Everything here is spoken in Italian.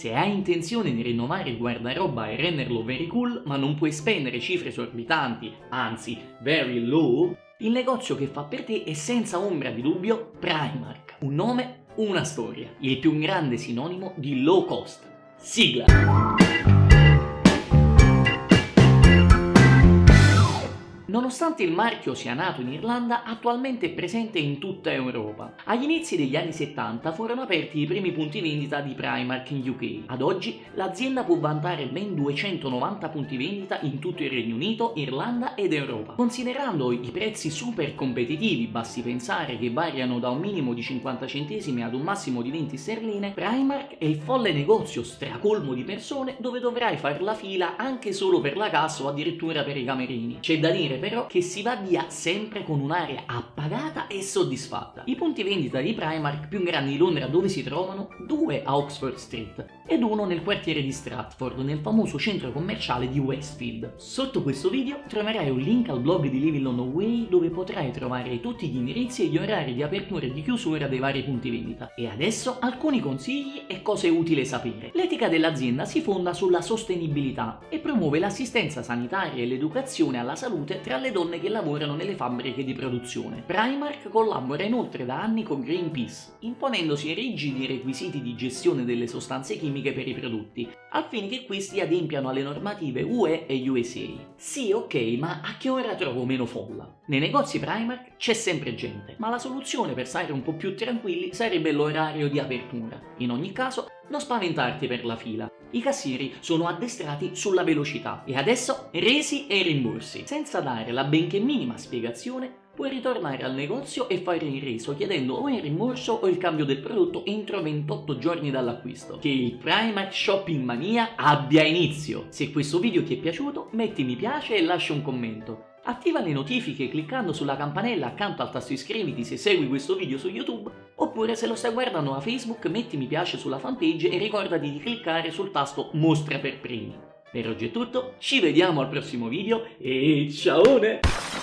Se hai intenzione di rinnovare il guardaroba e renderlo very cool, ma non puoi spendere cifre esorbitanti, anzi very low, il negozio che fa per te è senza ombra di dubbio Primark. Un nome, una storia. Il più grande sinonimo di low cost. Sigla! Nonostante il marchio sia nato in Irlanda, attualmente è presente in tutta Europa. Agli inizi degli anni 70 furono aperti i primi punti vendita di Primark in UK. Ad oggi l'azienda può vantare ben 290 punti vendita in tutto il Regno Unito, Irlanda ed Europa. Considerando i prezzi super competitivi, basti pensare che variano da un minimo di 50 centesimi ad un massimo di 20 sterline, Primark è il folle negozio stracolmo di persone dove dovrai fare la fila anche solo per la cassa o addirittura per i camerini. C'è da dire però che si va via sempre con un'area appagata e soddisfatta. I punti vendita di Primark più grandi di Londra dove si trovano? Due a Oxford Street ed uno nel quartiere di Stratford, nel famoso centro commerciale di Westfield. Sotto questo video troverai un link al blog di Living London Way dove potrai trovare tutti gli indirizzi e gli orari di apertura e di chiusura dei vari punti vendita. E adesso alcuni consigli e cose utili sapere. L'etica dell'azienda si fonda sulla sostenibilità e promuove l'assistenza sanitaria e l'educazione alla salute tra le donne che lavorano nelle fabbriche di produzione. Primark collabora inoltre da anni con Greenpeace, imponendosi rigidi requisiti di gestione delle sostanze chimiche per i prodotti, che questi adempiano alle normative UE e USA. Sì, ok, ma a che ora trovo meno folla? Nei negozi Primark c'è sempre gente, ma la soluzione per stare un po' più tranquilli sarebbe l'orario di apertura. In ogni caso, non spaventarti per la fila. I cassieri sono addestrati sulla velocità e adesso resi e rimborsi. Senza dare la benché minima spiegazione, puoi ritornare al negozio e fare il reso chiedendo o il rimborso o il cambio del prodotto entro 28 giorni dall'acquisto. Che il Primark Shopping Mania abbia inizio! Se questo video ti è piaciuto metti mi piace e lascia un commento. Attiva le notifiche cliccando sulla campanella accanto al tasto iscriviti se segui questo video su YouTube, oppure se lo stai guardando a Facebook metti mi piace sulla fanpage e ricordati di cliccare sul tasto mostra per primi. Per oggi è tutto, ci vediamo al prossimo video e ciao!